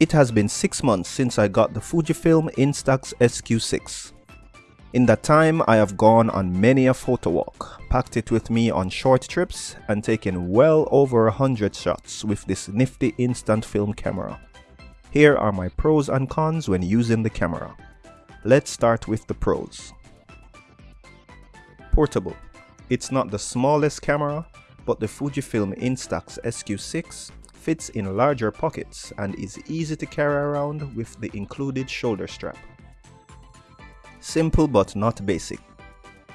It has been 6 months since I got the Fujifilm Instax SQ6. In that time, I have gone on many a photo walk, packed it with me on short trips, and taken well over 100 shots with this nifty instant film camera. Here are my pros and cons when using the camera. Let's start with the pros. Portable. It's not the smallest camera, but the Fujifilm Instax SQ6 fits in larger pockets and is easy to carry around with the included shoulder strap. Simple but not basic.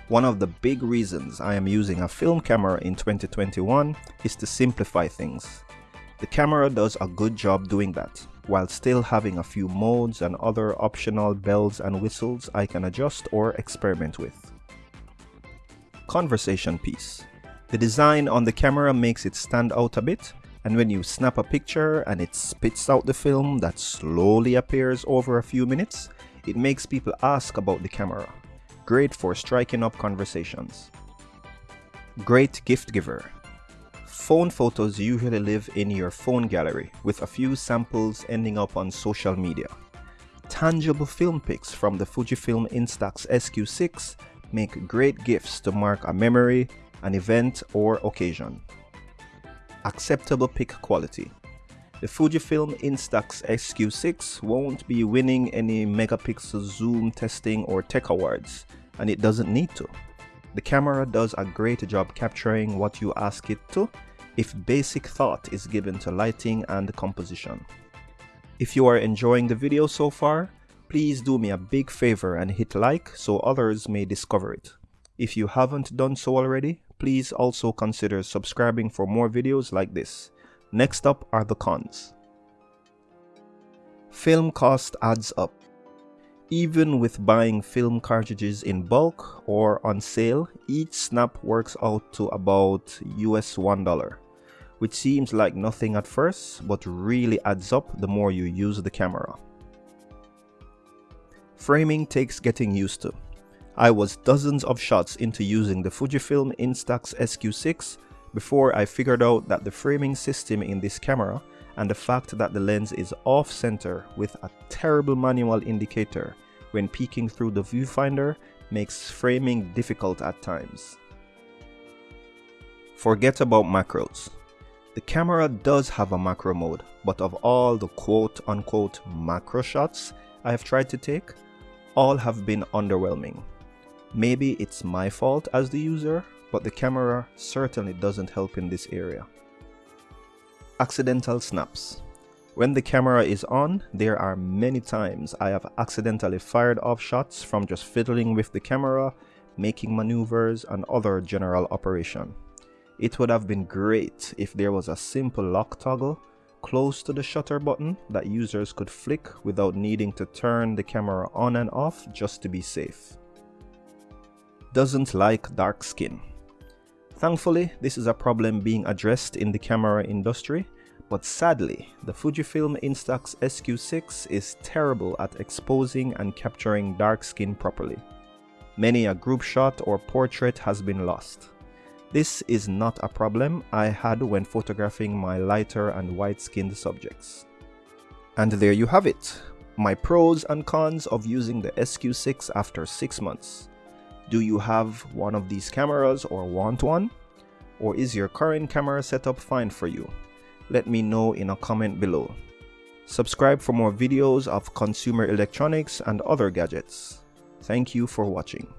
One of the big reasons I am using a film camera in 2021 is to simplify things. The camera does a good job doing that, while still having a few modes and other optional bells and whistles I can adjust or experiment with. Conversation piece. The design on the camera makes it stand out a bit and when you snap a picture and it spits out the film that slowly appears over a few minutes, it makes people ask about the camera. Great for striking up conversations. Great gift giver. Phone photos usually live in your phone gallery, with a few samples ending up on social media. Tangible film pics from the Fujifilm Instax SQ6 make great gifts to mark a memory, an event, or occasion acceptable pic quality. The Fujifilm Instax SQ6 won't be winning any megapixel zoom testing or tech awards, and it doesn't need to. The camera does a great job capturing what you ask it to if basic thought is given to lighting and composition. If you are enjoying the video so far, please do me a big favor and hit like so others may discover it. If you haven't done so already, please also consider subscribing for more videos like this. Next up are the cons. Film cost adds up. Even with buying film cartridges in bulk or on sale, each snap works out to about US $1, which seems like nothing at first, but really adds up the more you use the camera. Framing takes getting used to. I was dozens of shots into using the Fujifilm Instax SQ6 before I figured out that the framing system in this camera and the fact that the lens is off center with a terrible manual indicator when peeking through the viewfinder makes framing difficult at times. Forget about macros. The camera does have a macro mode, but of all the quote unquote macro shots I have tried to take, all have been underwhelming. Maybe it's my fault as the user, but the camera certainly doesn't help in this area. Accidental snaps. When the camera is on, there are many times I have accidentally fired off shots from just fiddling with the camera, making maneuvers and other general operation. It would have been great if there was a simple lock toggle close to the shutter button that users could flick without needing to turn the camera on and off just to be safe doesn't like dark skin. Thankfully, this is a problem being addressed in the camera industry, but sadly, the Fujifilm Instax SQ6 is terrible at exposing and capturing dark skin properly. Many a group shot or portrait has been lost. This is not a problem I had when photographing my lighter and white-skinned subjects. And there you have it, my pros and cons of using the SQ6 after 6 months. Do you have one of these cameras or want one? Or is your current camera setup fine for you? Let me know in a comment below. Subscribe for more videos of consumer electronics and other gadgets. Thank you for watching.